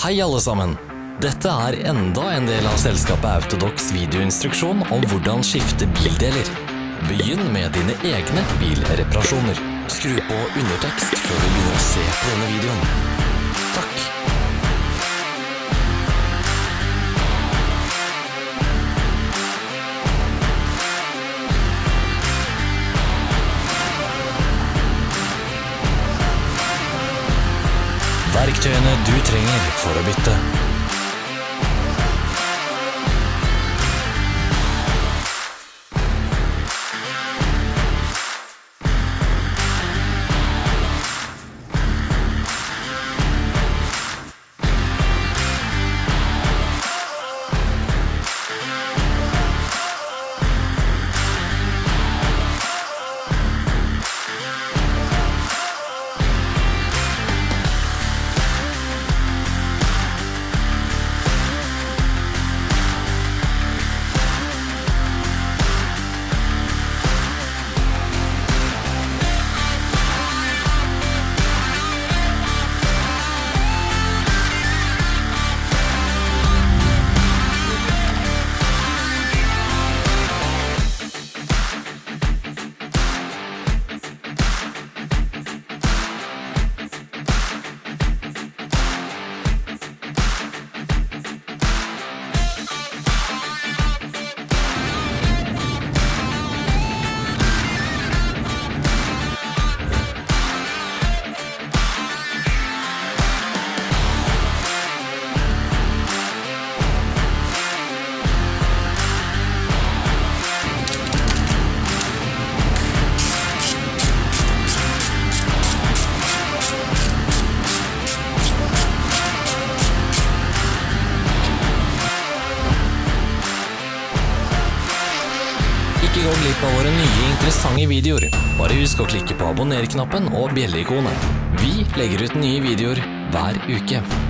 Hei alle sammen! Dette er enda en del av selskapet Autodox videoinstruksjon om hvordan skifte bildeler. Begynn med dine egne bilreparasjoner. Skru på undertekst før du begynner å se på denne videoen. Verktøyene du trenger for å bytte. Av våre nye interessante videoer. Bare husk å klikke på abonner-knappen og bjelleikonet. Vi legger ut nye videoer hver uke.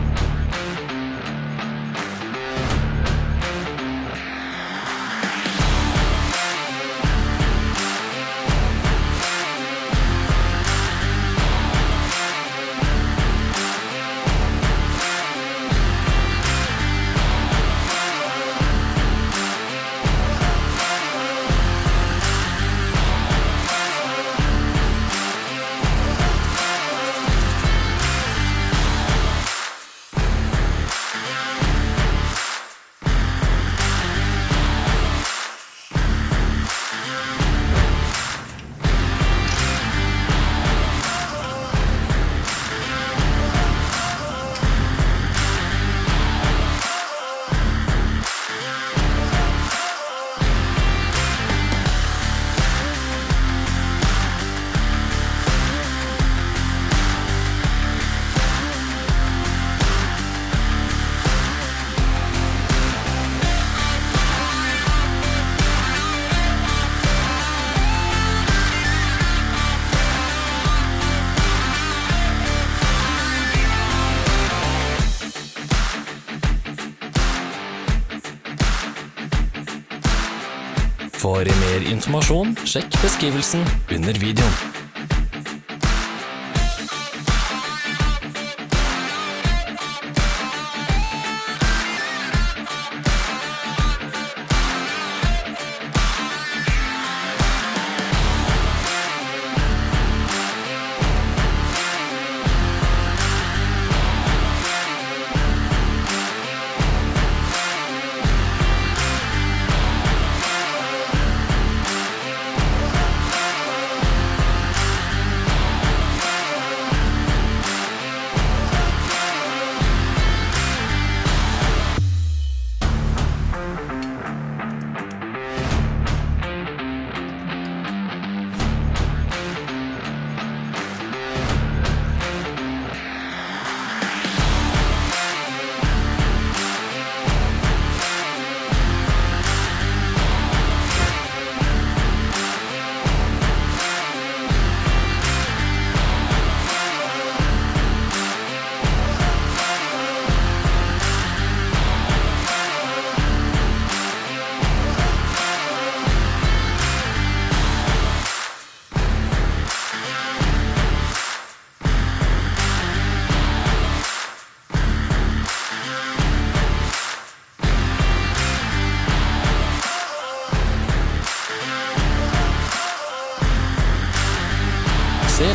For mer informasjon, sjekk beskrivelsen under videoen.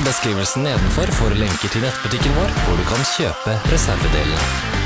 Beskrivelsen nedenfor for lenker til nettbutikken vår, hvor du kan kjøpe reservedelene.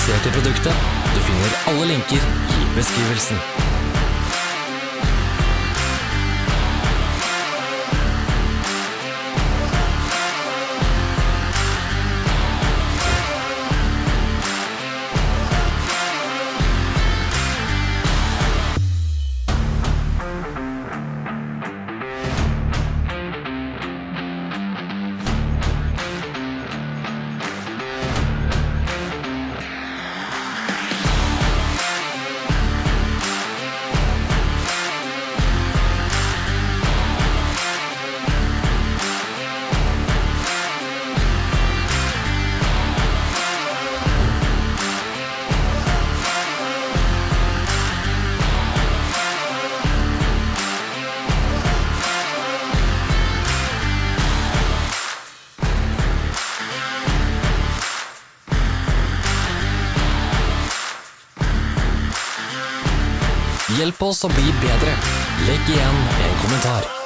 Interessert i produktet? Du finner alle linker i beskrivelsen. Hjelp oss å bli bedre. Legg igjen en kommentar.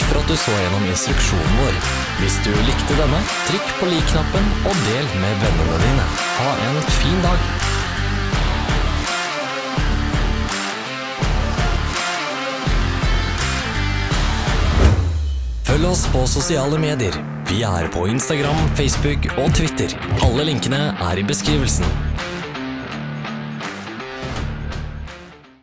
Takk for at du så gjennom instruksjonen vår. Hvis du likte denne, trykk på lik-knappen og del med vennene dine. Ha en fin dag! Følg oss på sosiale medier. Vi er på Instagram, Facebook og Twitter. Alle linkene er i beskrivelsen.